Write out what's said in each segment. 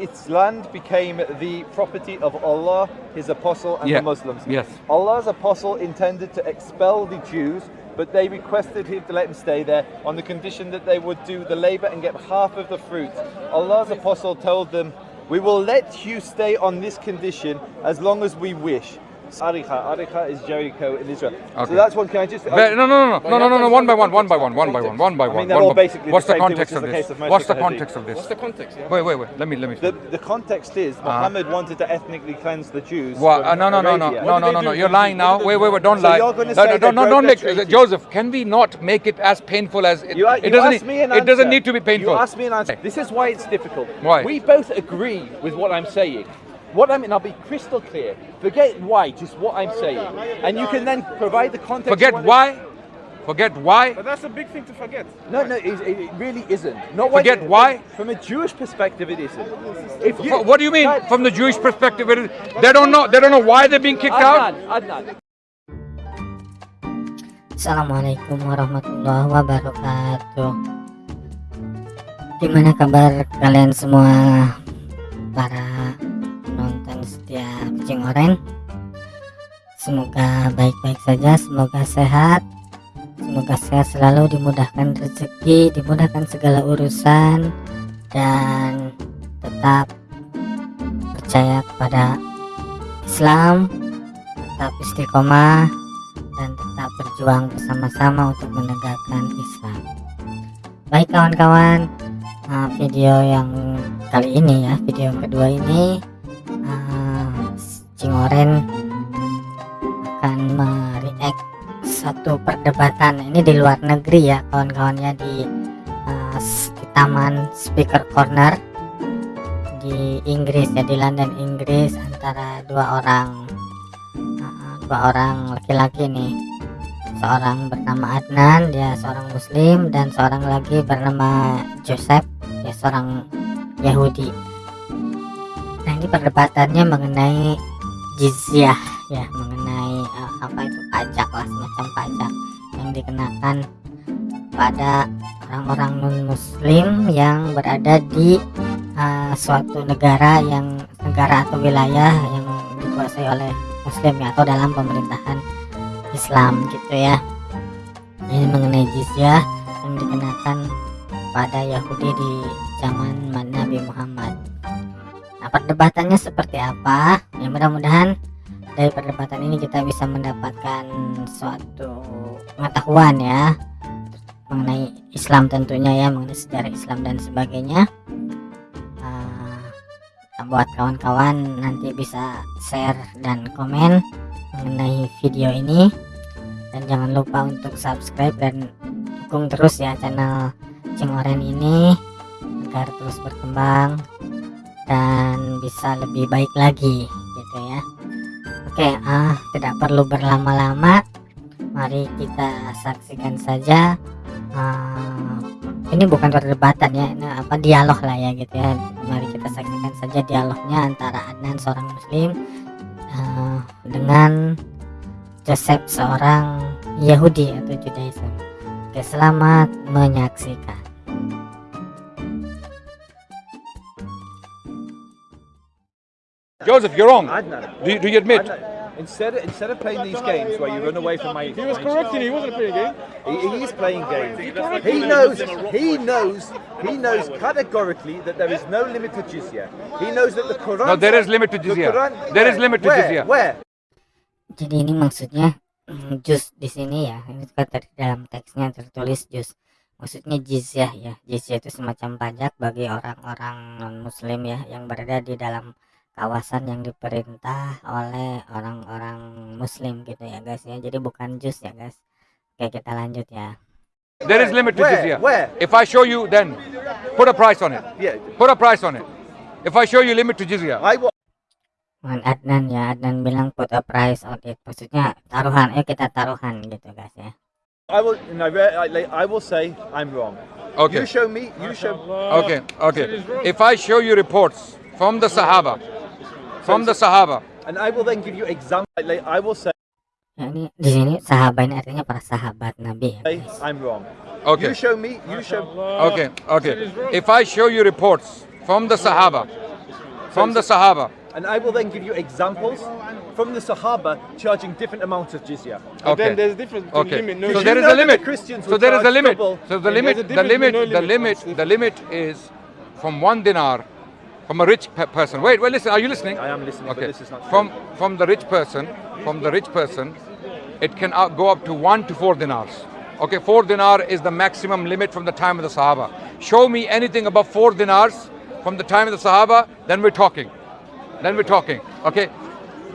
its land became the property of Allah, His Apostle, and Yeah. the Muslims. Yes. Allah's Apostle intended to expel the Jews, but they requested him to let him stay there on the condition that they would do the labor and get half of the fruit. Allah's Apostle told them, "We will let you stay on this condition as long as we wish." Ariha. Ariha is Jericho in Israel. Okay. So that's one. Can I just? no, no, no, no, no, no, no, no. One by one, one by one, one by one, one by one. I mean, they're basically What's the, context of this? What's the context of this? What's the context? Wait, wait, wait. Let me, let me. The, context is uh-huh. Muhammad wanted to ethnically cleanse the Jews. What? Uh, no, no, no, no, no, no, no, no. You're lying now. Wait, wait, wait. Don't lie. No, no, don't, don't make Joseph. Can we not make it as painful as it? It doesn't. It doesn't need to be painful. You ask me an answer. This is why it's difficult. Why? We both agree with what I'm saying. What I mean, I'll be crystal clear. Forget why, just what I'm saying. And you can then provide the context. Forget why. Forget why. But that's a big thing to forget. No, no, it, it it really isn't. Not Forget you- why? From a Jewish perspective, it isn't. If you, What do you mean? No, From the Jewish perspective, it is, they don't know. They don't know why they're being kicked out. Adnan, Adnan. Assalamualaikum warahmatullahi wabarakatuh Gimana kabar kalian semua para penonton setia kucing oren Semoga baik-baik saja, semoga sehat Semoga sehat selalu dimudahkan rezeki, dimudahkan segala urusan Dan tetap percaya kepada Islam Tetap istiqomah dan tetap berjuang bersama-sama untuk menegakkan Islam. Baik kawan-kawan, uh, video yang kali ini ya, video yang kedua ini, Cingoren akan mereact satu perdebatan ini di luar negeri ya kawan-kawannya di, uh, taman speaker corner di Inggris ya di London Inggris antara dua orang uh, dua orang laki-laki nih. Seorang bernama Adnan dia seorang muslim dan seorang lagi bernama Joseph dia seorang Yahudi. Nah ini perdebatannya mengenai jizyah ya mengenai uh, apa itu pajak lah semacam pajak yang dikenakan pada orang-orang non muslim yang berada di uh, suatu negara yang negara atau wilayah yang dikuasai oleh muslim ya atau dalam pemerintahan Islam gitu ya. Ini mengenai jizyah yang dikenakan pada Yahudi di zaman Nabi Muhammad perdebatannya seperti apa. Ya mudah-mudahan dari perdebatan ini kita bisa mendapatkan suatu pengetahuan ya mengenai Islam tentunya ya mengenai sejarah Islam dan sebagainya. Nah, buat kawan-kawan nanti bisa share dan komen mengenai video ini. Dan jangan lupa untuk subscribe dan dukung terus ya channel Cingoren ini agar terus berkembang dan bisa lebih baik lagi gitu ya. Oke ah tidak perlu berlama-lama. Mari kita saksikan saja ah, ini bukan perdebatan ya ini apa dialog lah ya gitu ya. Mari kita saksikan saja dialognya antara Adnan seorang muslim eh, dengan Joseph seorang Yahudi atau Judaism. Oke selamat menyaksikan Joseph, you're wrong. Adnan. Do you, do you admit? Adnan, Instead of, instead of playing these games where you run away from my, He was correcting. He wasn't playing a game. He, he is playing games. He knows. He knows. He knows categorically that there is no limit to jizya. He knows that the Quran. No, there is limit to the jizya. Quran- There is limit to Where? jizya. Where? jadi ini maksudnya mm, jus di sini ya ini kan ter- dalam teksnya tertulis jus maksudnya jizyah ya jizyah itu semacam pajak bagi orang-orang non muslim ya yang berada di dalam kawasan yang diperintah oleh orang-orang muslim gitu ya guys ya jadi bukan jus ya guys oke kita lanjut ya There is limit to Where? jizya. Where? If I show you, then put a price on it. Yeah. Put a price on it. If I show you limit to jizya. I dengan Adnan ya Adnan bilang put a price on it maksudnya taruhan ayo kita taruhan gitu guys ya I will. No, I will say I'm wrong. Okay. You show me. You show. Okay, okay. If I show you reports from the Sahaba, from the Sahaba, And I will then give you example. Like, I will say ya ini di sini sahabat ini artinya para sahabat Nabi I'm wrong. okay, You show me. You show. okay, okay. If I show you reports from the Sahaba, from the Sahaba. And I will then give you examples from the Sahaba charging different amounts of jizya. But Okay. then there's a difference between Okay. limit, no So Did there you is know a limit. Christians So there is a limit. double? So the limit, the limit, the no limit, limit. the limit is from one dinar, from a rich pe- person. Wait, wait, listen. Are you listening? I am listening, but Okay. this is not true. From from the rich person, from the rich person, it can go up to one to four dinars. Okay, four dinar is the maximum limit from the time of the Sahaba. Show me anything above four dinars from the time of the Sahaba, then we're talking. Then we're talking. Okay.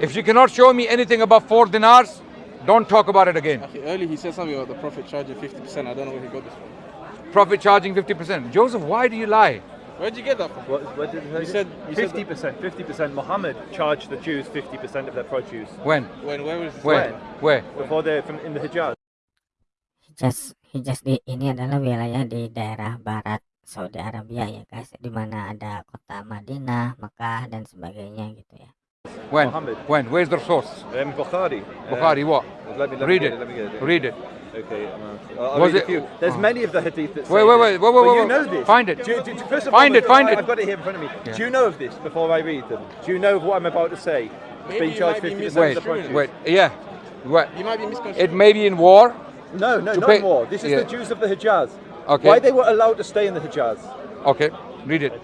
If you cannot show me anything above four dinars, don't talk about it again. Okay, earlier he said something about the Prophet charging 50%. I don't know where he got this from. Prophet charging 50%. Joseph, why do you lie? Where'd you get that from? What, what did You said- fifty percent. Fifty percent. Muhammad charged the Jews fifty percent of their produce When? When, where was this? Where? Where? before they're from in the Hijaz. Hijaz Hijaz di ini adalah wilayah di daerah barat Saudi Arabia ya guys di mana ada kota Madinah, Mekah dan sebagainya gitu ya. When? Muhammad. When? Where's the source? Um, Bukhari. Bukhari, what? Let me, let Read get it. Let me get it. Read it. Okay. I'm, I'll Was read it- a few. There's oh. many of the hadith that say Wait, wait, wait, wait, wait, wait, you know this. Find it. Do, you- do, first of Find all, it, find I, it. I've got it here in front of me. Yeah. Do you know of this before I read them? Do you know of what I'm about to say? Maybe Being you charged might be 50% of Wait, the produce. wait. Yeah. What? You might be misconstruing. It may be in war. No, no, To not pay- more. This is yeah. the Jews of the Hijaz. Okay. Why they were allowed to stay in the Hijaz. Okay. Read it.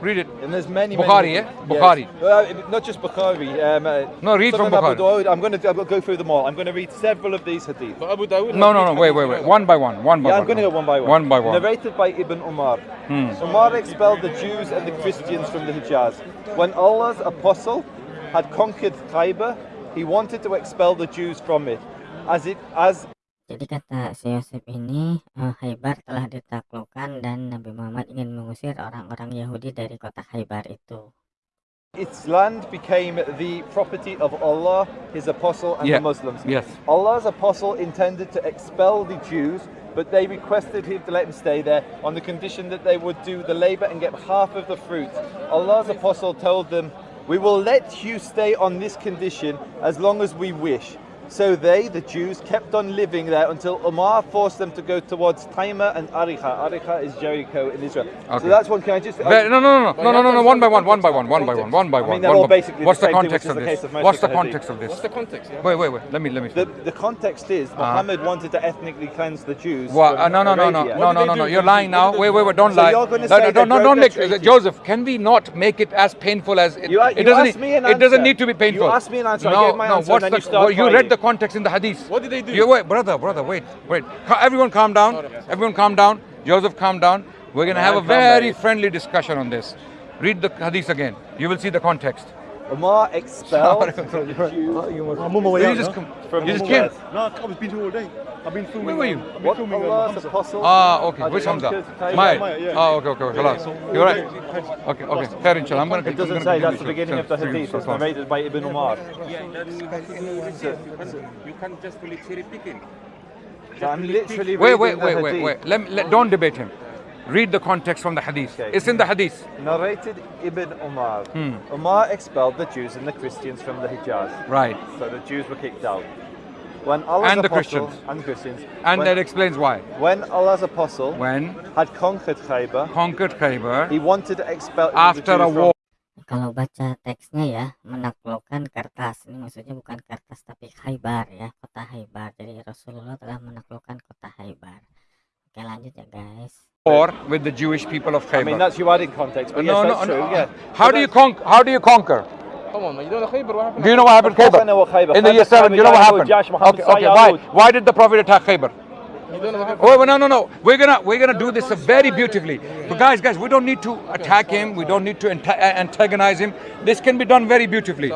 Read it. And there's many, Bukhari, many yeah? Bukhari. Yes. Well, not just Bukhari. Um, uh, No, read from Sunan Abu Bukhari. Dawud. I'm going to I'm gonna go through them all. I'm going to read several of these hadith. But Abu Dawud. No, no, no. Wait, wait, wait. One by one. One by Yeah, one. I'm going to go one by one. One by one. Narrated by Ibn Umar. Hmm. Umar expelled the Jews and the Christians from the Hijaz. When Allah's apostle had conquered Khaybar, he wanted to expel the Jews from it. As it as Jadi kata si Yosef ini eh, Khaybar telah ditaklukkan dan Nabi Muhammad ingin mengusir orang-orang Yahudi dari kota Khaybar itu. its land became the property of Allah, His apostle, and Yeah. the Muslims. Yes. Allah's apostle intended to expel the Jews, but they requested him to let him stay there on the condition that they would do the labor and get half of the fruit. Allah's apostle told them, We will let you stay on this condition as long as we wish. So they, the Jews, kept on living there until Umar forced them to go towards Taima and Ariha. Ariha is Jericho in Israel. Okay. So that's one. Can I just? Ve- No, no, no, no, no, no, no, no. One by one. One by one. One by one. One by I one. mean, they're one all by- basically the What's the same thing, which context is of the this? case of What's the the context of this? What's the context? Yeah? Wait, wait, wait. Let me, let me. The, the context is Muhammad wanted to ethnically cleanse the Jews. What? Uh, no, no, no, no, no, no, no, no. You're lying now. Wait, wait, wait. Don't So lie. you're gonna No, say no, they no, no, don't make? Joseph. Can we not make it as painful as it? You, a- it doesn't. asked me an it doesn't need to be painful. You asked me an answer. I No, gave my no. answer, What's and then the? you start well, you read crying. The context in the hadith. What did they do? You wait, brother, brother. Wait, wait. Everyone, calm down. Everyone, calm down. Joseph, calm down. We're gonna have a very friendly discussion on this. Read the hadith again. You will see the context. Umar expelled the Jews I'm on my way You just now. come. from You just came. No, I've been here all day. I've been filming. Where were you? um, I've been What filming um, Allah's Hamza. apostle Ah, okay. had Which Hamza? conquered My. Maya, yeah. Oh, okay, okay. Khalas. You're right. Okay, okay. Fair inshallah. I'm gonna. It doesn't say, that's the beginning of the some- hadith. some- It's some- narrated by Ibn Umar. You can't just fully cherry picking. I'm literally Wait, wait, wait, wait, wait. Let, me- let, don't debate him. Read the context from the hadith. Okay. It's in the hadith. Narrated Ibn Umar. Hmm. Umar expelled the Jews and the Christians from the Hijaz. Right. So the Jews were kicked out. When Allah's And the apostle, Christians. And Christians. And when, that explains why. when Allah's apostle When had conquered Khaybar, conquered Khaybar he wanted to expel after a Jews from war. Kalau baca teksnya ya menaklukkan kertas ini maksudnya bukan kertas tapi Khaybar ya kota Khaybar jadi Rasulullah telah menaklukkan kota Khaybar. Oke lanjut ya guys. war with the Jewish people of I mean, that's you adding context, but no, yes, no, that's no. true. Yeah. How But do you that's- conquer? How do you conquer? Come on, man. You don't know Khaybar? What happened? Do you know what happened Of course I know what Khaybar. In the year seven, you know what happened? Jash, Muhammad, Okay, okay. Why? Why did the Prophet attack Khaybar? You don't know what happened? Oh, no, no, no. We're gonna we're gonna do this very beautifully. But guys, guys, we don't need to attack him. We don't need to antagonize him. This can be done very beautifully.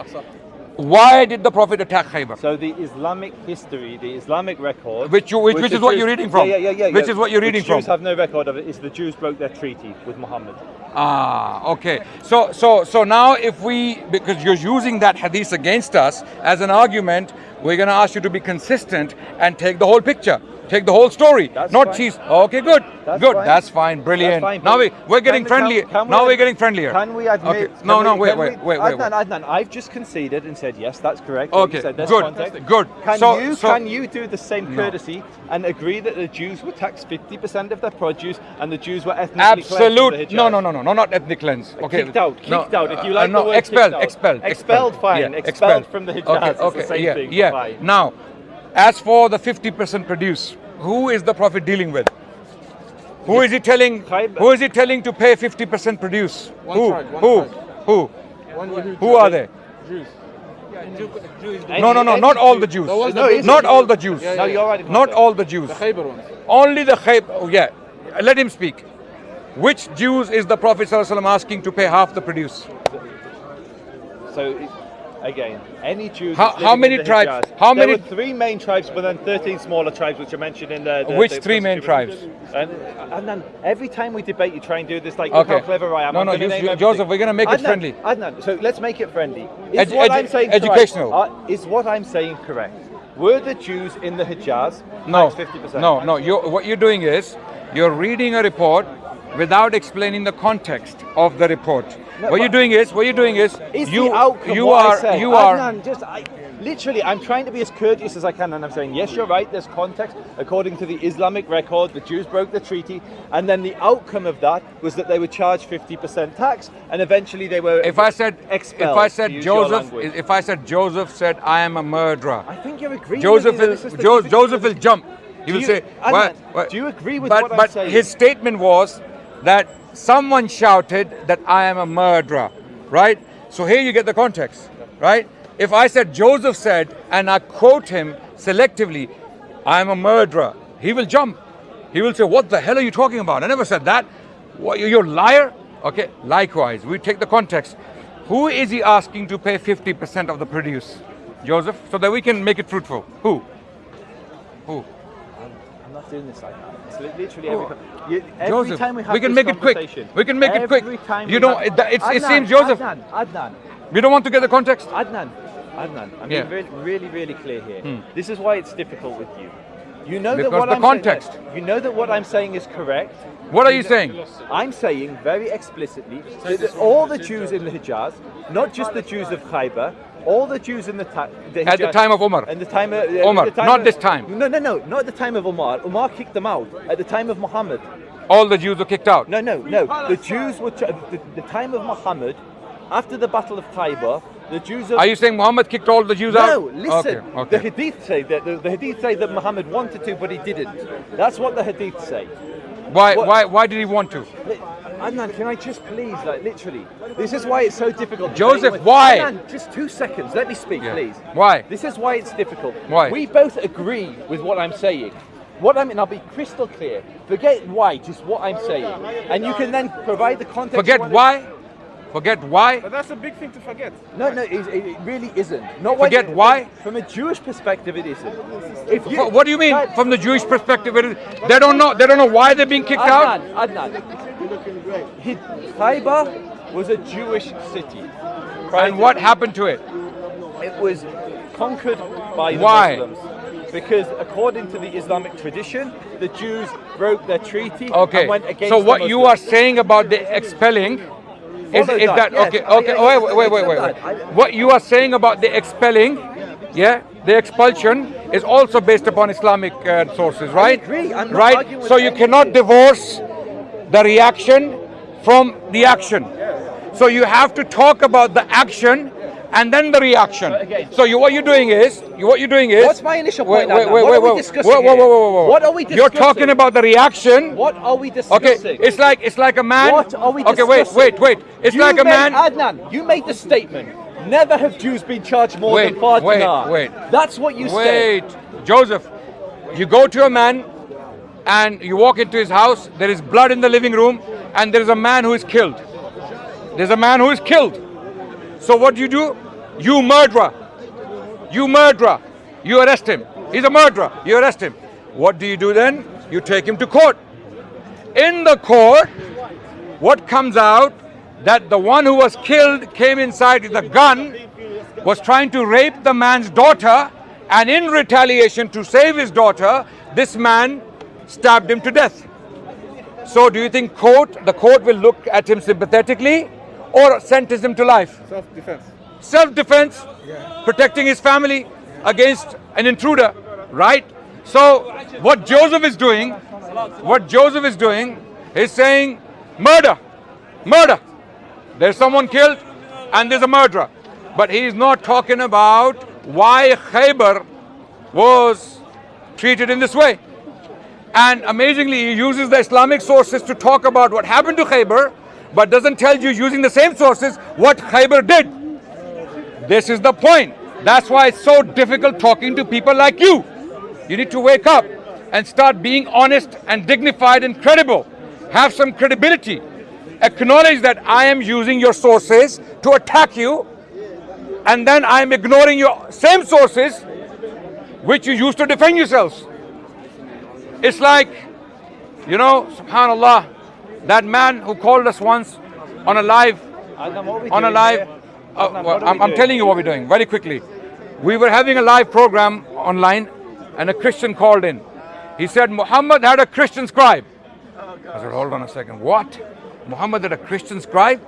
Why did the Prophet attack Khaybar? So the Islamic history, the Islamic record, Which you- which- which the is what you're reading from. Yeah, yeah, yeah, yeah. Which yeah. is what you're reading Which Jews from. have no record of it. Is the Jews broke their treaty with Muhammad. Ah, okay. So, so, so now, if we, because you're using that hadith against us as an argument, we're going to ask you to be consistent and take the whole picture. Take the whole story, That's not fine. cheese. Okay, good, That's good. fine. That's fine, brilliant. That's fine, now we we're getting friendly. we now ad- we're getting friendlier. Can we admit? Okay. can No, we- no, wait, wait, we- wait, wait, Adnan, wait. Adnan, I've just conceded and said yes, that's correct. Okay, said good, context. good. Can So- you so- can you do the same courtesy and agree that the Jews were taxed 50% of their produce and the Jews were ethnically cleansed Absolute. No, no, no, no, no, not ethnic cleanse. Okay. Kicked out, No, kicked out. If you uh, like no, the word expelled, out. expelled, Expelled, fine. Expelled from the Hijaz, Okay, okay, yeah, yeah. Now, as for the 50% produce, who is the Prophet dealing with? Who is he telling? Khaybar. Who is he telling to pay 50% produce? Who? who? Who? Who are they? Jews. No, no, no, not all the Jews. There was No, the it's- Not all the Jews. Yeah, No, yeah. you're right. Not all the Jews. The Khaybar. Only the Khayb. Oh, yeah. Let him speak. Which Jews is the Prophet asking to pay half the produce? So again, any Jews. How- how many in the tribes- Hijaz- how there many- were three main tribes, but then 13 smaller tribes, which are mentioned in the. the Which the three main tribes? And, and then every time we debate, you try and do this like, look Okay. how clever I am. No, I'm no, you- Joseph, we're gonna make it friendly. Adnan, so let's make it friendly. Is Edu- what edu- I'm saying correct? educational. Uh, is what I'm saying correct? Were the Jews in the Hijaz No, 50%? no, no. You, what you're doing is you're reading a report without explaining the context of the report. No, what you're doing is, what you're doing is, Is you, the outcome you what I are, you are. Adnan, just I, literally, I'm trying to be as courteous as I can, and I'm saying yes, you're right. There's context according to the Islamic record. The Jews broke the treaty, and then the outcome of that was that they were charged 50% tax, and eventually they were. If I said, expelled, if I said Joseph, if I said Joseph said I am a murderer, I think you're agreeing. Joseph with is Jo- Joseph will jump. He will you- say, Adnan, "What- what-" do you agree with but, what I'm but saying? his statement was that someone shouted that I am a murderer, right? So here you get the context, right? If I said Joseph said, and I quote him selectively, I am a murderer, he will jump. He will say, What the hell are you talking about? I never said that. What, you- you're a liar? Okay, likewise, we take the context. Who is he asking to pay 50% of the produce? Joseph, so that we can make it fruitful. Who? Who? I'm not doing this like that. It's li- literally every, you, every Joseph, time we have we can make it quick. We can make it quick. You we don't- have- it- it's- it Adnan, seems Joseph- Adnan, Adnan, We don't want to get the context. Adnan, Adnan, I'm Yeah. being really, really, really clear here. Hmm. This is why it's difficult with you. You know Because that what the I'm context. Saying, you know that what I'm saying is correct. What are you saying? I'm saying very explicitly that all the Jews in the Hijaz, not just the Jews of Khaybar, all the Jews in the, the At the time of uh, Umar. At the time of Umar, time not of- this time. No, no, no, not at the time of Umar. Umar kicked them out. At the time of Muhammad. All the Jews were kicked out. No, no, no. The Jews were the, the time of Muhammad, after the Battle of Khaybar, the Jews of Are you saying Muhammad kicked all the Jews out? no, listen. Okay, okay. The Hadith say that the, the Hadith say that Muhammad wanted to, but he didn't. That's what the Hadith say. Why, what- why, why did he want to? Adnan, can I just please, like literally, this is why it's so difficult. Joseph, with- why? Adnan, just two seconds. Let me speak, Yeah. please. Why? This is why it's difficult. Why? We both agree with what I'm saying. What I mean, I'll be crystal clear. Forget why, just what I'm saying, and you can then provide the context. Forget why? Forget why? But that's a big thing to forget. No, no, it, it really isn't. Not why- Forget why? From a Jewish perspective, it isn't. If you, What do you mean Guys, from the Jewish perspective? it is- They don't know. They don't know why they're being kicked out. Adnan, Adnan. He- Khaybar was a Jewish city. And what happened to it? It was conquered by the Why? Muslims. Because according to the Islamic tradition, the Jews broke their treaty Okay. and went against So the what you are saying about the expelling is, that, yes. okay? Okay. I- wait, wait, wait, wait, wait. What you are saying about the expelling, yeah, the expulsion is also based upon Islamic uh, sources, right? agree. I'm not right. So you cannot divorce the reaction from the action. So you have to talk about the action and then the reaction. again- so you, what you're doing is, you, what you're doing is. What's my initial Wait, point, wait, Adnan? wait, What wait, are we wait. discussing Whoa, whoa, whoa, whoa, whoa. What are we You're talking about the reaction. What are we discussing? Okay, it's like it's like a man. What are we discussing? okay, wait, discussing? wait, wait. It's You like a man. Adnan, you made the statement. Never have Jews been charged more Wait, than far wait, dinar. wait. That's what you said. Wait, Joseph. You go to a man, and you walk into his house. There is blood in the living room, and there is a man who is killed. There's a man who is killed. So what do you do? You murderer. You murderer. You arrest him. He's a murderer. You arrest him. What do you do then? You take him to court. In the court, what comes out that the one who was killed came inside with a gun, was trying to rape the man's daughter, and in retaliation to save his daughter, this man stabbed him to death. So do you think court, the court will look at him sympathetically or him to life? Self-defense. Self-defense, protecting his family against an intruder, right? So what Joseph is doing, what Joseph is doing is saying murder, murder. There's someone killed and there's a murderer. But he's not talking about why Khaybar was treated in this way. And amazingly, he uses the Islamic sources to talk about what happened to Khaybar, but doesn't tell you using the same sources what Khaybar did. This is the point. That's why it's so difficult talking to people like you. You need to wake up and start being honest and dignified and credible. Have some credibility. Acknowledge that I am using your sources to attack you, and then I am ignoring your same sources which you use to defend yourselves. It's like, you know, subhanAllah, that man who called us once on a live, Adnan, what are we on a live, uh, well, I'm, I'm telling you what we're doing very quickly. We were having a live program online and a Christian called in. He said, Muhammad had a Christian scribe. I said, hold on a second, what? Muhammad had a Christian scribe?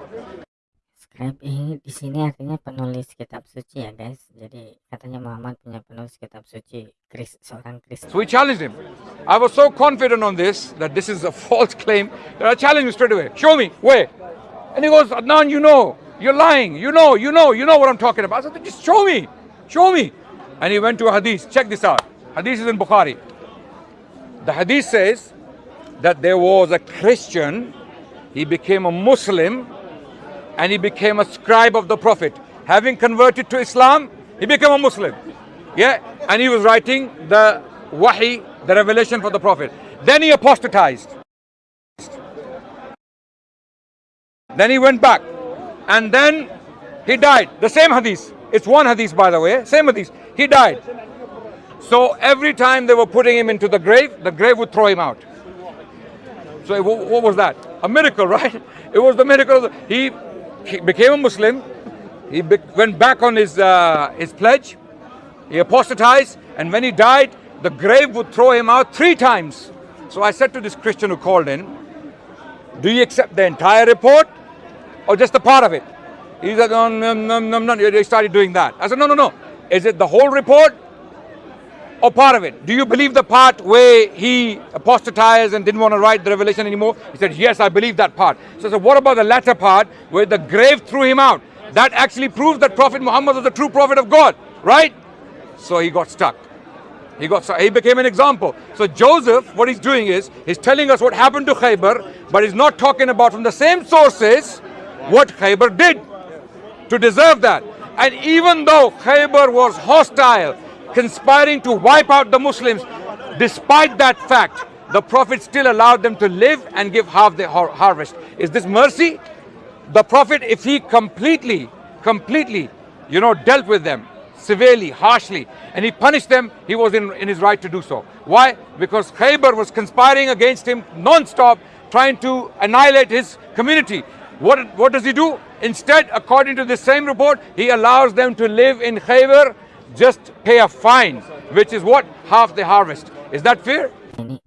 Ini di sini artinya penulis kitab suci ya guys. Jadi katanya Muhammad punya penulis kitab suci, Kris, seorang Kristen. So we challenged him. I was so confident on this that this is a false claim that I challenged him straight away. Show me where. And he goes, Adnan, you know, you're lying. You know, you know, you know what I'm talking about. I said, just show me, show me. And he went to a hadith. Check this out. Hadith is in Bukhari. The hadith says that there was a Christian, he became a Muslim, and he became a scribe of the Prophet. Having converted to Islam, he became a Muslim. Yeah, and he was writing the wahi, the revelation for the Prophet. Then he apostatized. Then he went back. And then he died. The same hadith. It's one hadith, by the way. Same hadith. He died. So every time they were putting him into the grave, the grave would throw him out. So wh- what was that? A miracle, right? It was the miracle. He, he became a Muslim. He be- went back on his uh, his pledge. He apostatized, and when he died, the grave would throw him out three times. So I said to this Christian who called in, "Do you accept the entire report, or just a part of it?" He said, "No, no, no, no, no." They started doing that. I said, "No, no, no. Is it the whole report, Oh, or part of it? Do you believe the part where he apostatized and didn't want to write the revelation anymore? He said, Yes, I believe that part. So I said, What about the latter part where the grave threw him out? That actually proves that Prophet Muhammad was the true prophet of God, right? So he got stuck. He got stuck. He became an example. So Joseph, what he's doing is he's telling us what happened to Khaybar, but he's not talking about from the same sources what Khaybar did to deserve that. And even though Khaybar was hostile, conspiring to wipe out the Muslims, despite that fact, the Prophet still allowed them to live and give half the har- harvest. Is this mercy? The Prophet, if he completely, completely, you know, dealt with them severely, harshly, and he punished them, he was in, in his right to do so. Why? Because Khaybar was conspiring against him non-stop, trying to annihilate his community. What, what does he do? Instead, according to this same report, he allows them to live in Khaybar, just pay a fine, which is what? Half the harvest. Is that fair? Ini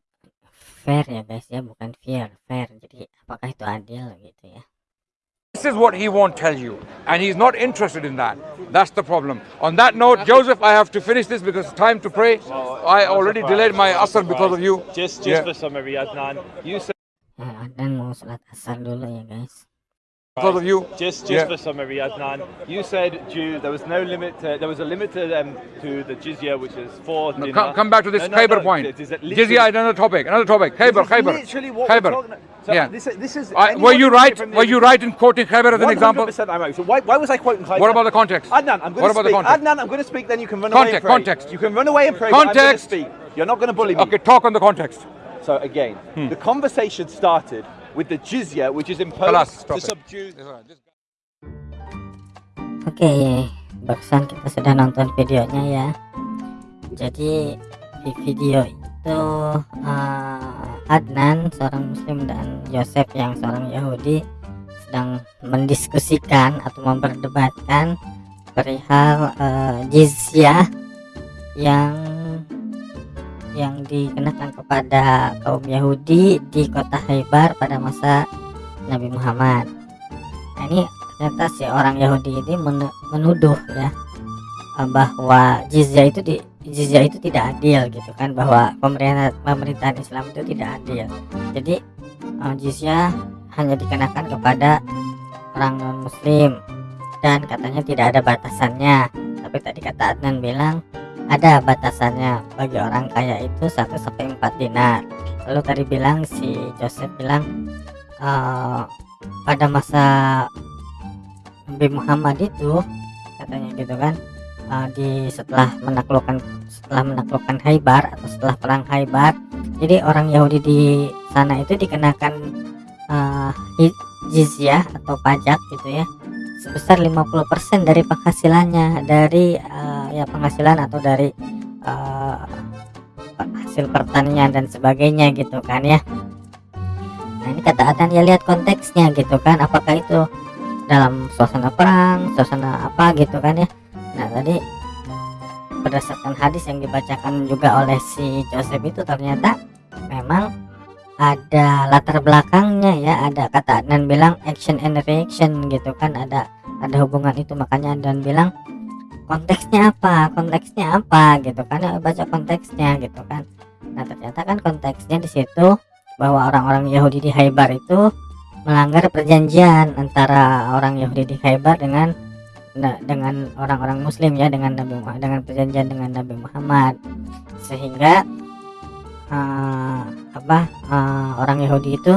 fair ya guys ya, bukan fair, fair. Jadi apakah itu adil gitu ya? This is what he won't tell you, and he's not interested in that. That's the problem. On that note, Joseph, I have to finish this because it's time to pray. I already delayed my asr because of you. Just, just Yeah. for summary, Adnan, you said Nah, Adnan mau sholat asar dulu ya guys. Because of you. just, just Yeah. for summary, Adnan, you said Jew. There was no limit. To, there was a limit to um, to the jizya, which is four. No, come, come back to this No, Khaybar no, point. it is literally- Jizya, another topic. Another topic. Khaybar, is Literally what talking. So Yeah. This is, this is. I- were you right? Were you right in quoting Khaybar as an example? 100% I'm right. So why, why was I quoting Khaybar? What about the context? Adnan, I'm going to speak. Adnan, I'm going to speak. Then you can run Context, away and pray. context. You can run away and pray. but I'm going to Context. speak. You're not going to bully me. Okay, talk on the context. So again, Hmm. the conversation started with the jizya, which is imposed to subdue. Oke, barusan kita sudah nonton videonya ya. Jadi di video itu eh, Adnan seorang Muslim dan Yosef yang seorang Yahudi sedang mendiskusikan atau memperdebatkan perihal eh, jizyah yang yang dikenakan kepada kaum Yahudi di kota Haibar pada masa Nabi Muhammad. Nah, ini ternyata si orang Yahudi ini men- menuduh ya eh, bahwa jizya itu di jizya itu tidak adil gitu kan bahwa pemerintah pemerintahan Islam itu tidak adil. Jadi eh, jizya hanya dikenakan kepada orang muslim dan katanya tidak ada batasannya. Tapi tadi kata Adnan bilang ada batasannya bagi orang kaya itu 1 sampai 4 dinar. Lalu tadi bilang si Joseph bilang eh, pada masa Nabi Muhammad itu katanya gitu kan eh, di setelah menaklukkan setelah menaklukkan Haibar atau setelah perang Haibar jadi orang Yahudi di sana itu dikenakan hi- jizyah atau pajak gitu ya sebesar 50% dari penghasilannya dari eh, ya penghasilan atau dari eh, hasil pertanian dan sebagainya gitu kan ya. Nah ini kata Adan ya lihat konteksnya gitu kan apakah itu dalam suasana perang suasana apa gitu kan ya. Nah tadi berdasarkan hadis yang dibacakan juga oleh si Joseph itu ternyata memang ada latar belakangnya ya ada kata Adnan bilang action and reaction gitu kan ada ada hubungan itu. Makanya Adnan bilang konteksnya apa konteksnya apa gitu kan ya baca konteksnya gitu kan. Nah ternyata kan konteksnya di situ bahwa orang-orang Yahudi di Haibar itu melanggar perjanjian antara orang Yahudi di Haibar dengan na- dengan orang-orang Muslim ya dengan Nabi Muhammad dengan perjanjian dengan Nabi Muhammad. Sehingga eh, apa eh, orang Yahudi itu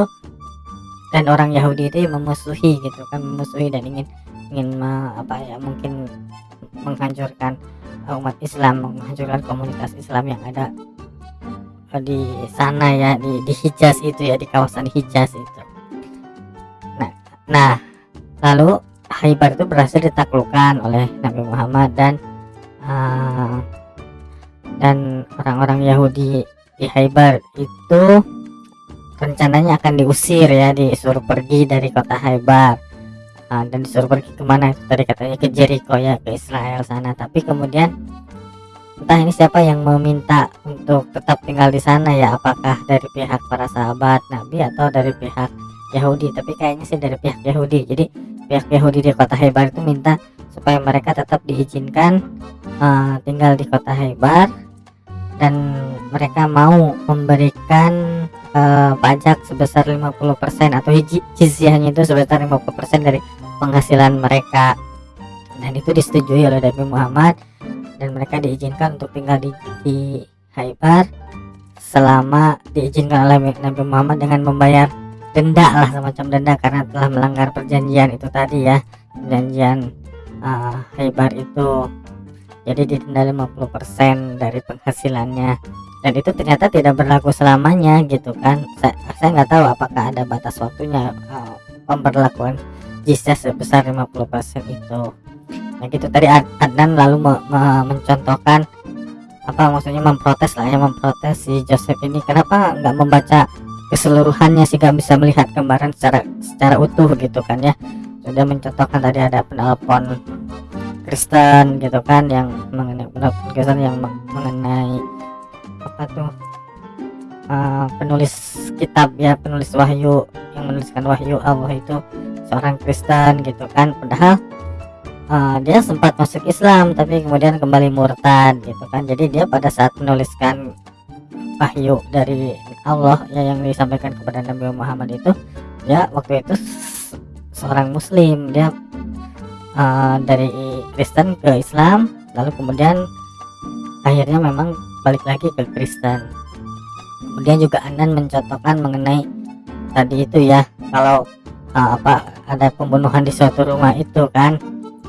dan orang Yahudi itu memusuhi gitu kan memusuhi dan ingin ingin apa ya mungkin menghancurkan eh, umat Islam menghancurkan komunitas Islam yang ada eh, di sana ya di di Hijaz itu ya di kawasan Hijaz itu. Nah nah lalu Haibar itu berhasil ditaklukkan oleh Nabi Muhammad dan eh, dan orang-orang Yahudi di Haibar itu rencananya akan diusir ya disuruh pergi dari kota Haibar Ah, dan disuruh pergi ke mana? Itu tadi katanya ke Jericho ya ke Israel sana. Tapi kemudian entah ini siapa yang meminta untuk tetap tinggal di sana ya. Apakah dari pihak para sahabat Nabi atau dari pihak Yahudi? Tapi kayaknya sih dari pihak Yahudi. Jadi pihak Yahudi di kota Haibar itu minta supaya mereka tetap diizinkan eh, tinggal di kota Haibar dan mereka mau memberikan eh, pajak sebesar 50% atau jizyahnya itu sebesar 50% dari penghasilan mereka. Dan itu disetujui oleh Nabi Muhammad. Dan mereka diizinkan untuk tinggal di, di Haibar selama diizinkan oleh Nabi Muhammad dengan membayar denda lah semacam denda karena telah melanggar perjanjian itu tadi ya. Perjanjian eh, Haibar itu jadi didenda 50% dari penghasilannya. Dan itu ternyata tidak berlaku selamanya gitu kan. Saya saya nggak tahu apakah ada batas waktunya eh, pemberlakuan jizya sebesar 50% itu. Nah gitu. Tadi Ad- Adnan lalu me- me- mencontohkan apa maksudnya memprotes lah ya memprotes si Joseph ini. Kenapa nggak membaca keseluruhannya sehingga bisa melihat gambaran secara secara utuh gitu kan ya. Sudah mencontohkan tadi ada penelpon Kristen gitu kan yang mengenai Kristen yang me- mengenai apa tuh uh, penulis kitab ya penulis wahyu yang menuliskan wahyu Allah itu seorang Kristen gitu kan. Padahal uh, dia sempat masuk Islam tapi kemudian kembali murtad gitu kan. Jadi dia pada saat menuliskan wahyu dari Allah ya yang disampaikan kepada Nabi Muhammad itu dia waktu itu se- seorang muslim. Dia uh, dari Kristen ke Islam lalu kemudian akhirnya memang balik lagi ke Kristen. Kemudian juga Anan mencontohkan mengenai tadi itu ya kalau uh, apa ada pembunuhan di suatu rumah itu kan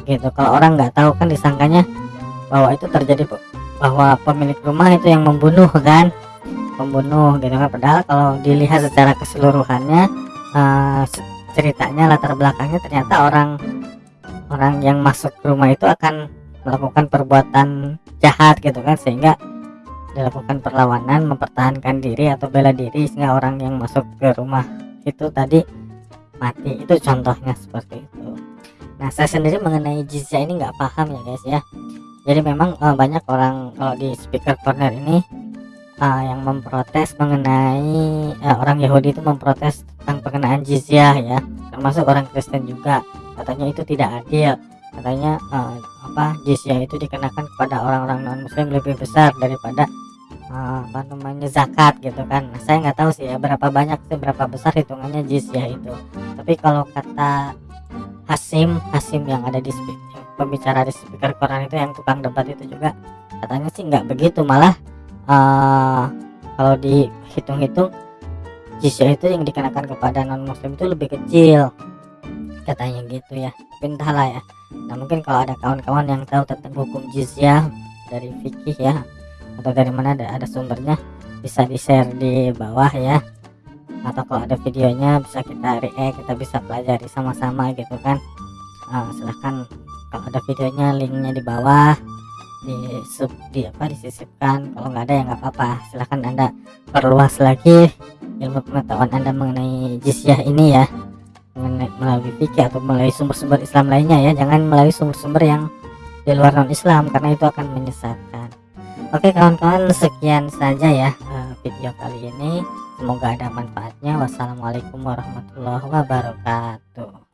gitu. Kalau orang nggak tahu kan disangkanya bahwa itu terjadi bahwa pemilik rumah itu yang membunuh kan pembunuh gitu kan. Padahal kalau dilihat secara keseluruhannya uh, ceritanya latar belakangnya ternyata orang orang yang masuk ke rumah itu akan melakukan perbuatan jahat gitu kan sehingga dilakukan perlawanan mempertahankan diri atau bela diri sehingga orang yang masuk ke rumah itu tadi mati. Itu contohnya seperti itu. Nah saya sendiri mengenai jizya ini nggak paham ya guys ya. Jadi memang eh, banyak orang kalau di speaker corner ini uh, yang memprotes mengenai uh, orang Yahudi itu memprotes tentang pengenaan jizyah ya. Termasuk orang Kristen juga katanya itu tidak adil. Katanya uh, apa jizyah itu dikenakan kepada orang-orang non muslim lebih besar daripada uh, apa namanya zakat gitu kan. Nah, saya nggak tahu sih ya berapa banyak sih berapa besar hitungannya jizyah itu. Tapi kalau kata Hasim Hasim yang ada di speak, yang pembicara di speaker Quran itu yang tukang debat itu juga katanya sih nggak begitu. Malah uh, kalau dihitung-hitung jizyah itu yang dikenakan kepada non muslim itu lebih kecil katanya gitu ya. Tapi entahlah ya. Nah mungkin kalau ada kawan-kawan yang tahu tentang hukum jizyah dari fikih ya atau dari mana ada, ada sumbernya bisa di share di bawah ya. Atau kalau ada videonya bisa kita react kita bisa pelajari sama-sama gitu kan. Ah, silahkan. Kalau ada videonya linknya di bawah di sub di apa disisipkan. Kalau nggak ada ya nggak apa-apa. Silahkan anda perluas lagi ilmu pengetahuan anda mengenai jizyah ini ya melalui fikih atau melalui sumber-sumber Islam lainnya ya. Jangan melalui sumber-sumber yang di luar non Islam karena itu akan menyesatkan. Oke kawan-kawan sekian saja ya eh, video kali ini. Semoga ada manfaatnya. Wassalamualaikum warahmatullahi wabarakatuh